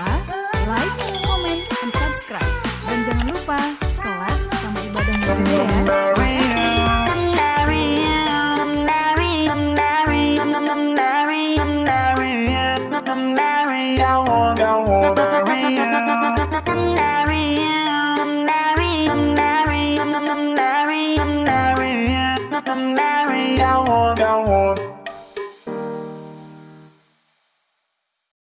lupa like, comment, and subscribe. Dan jangan lupa sholat sama ibadah juga ya. I'm back.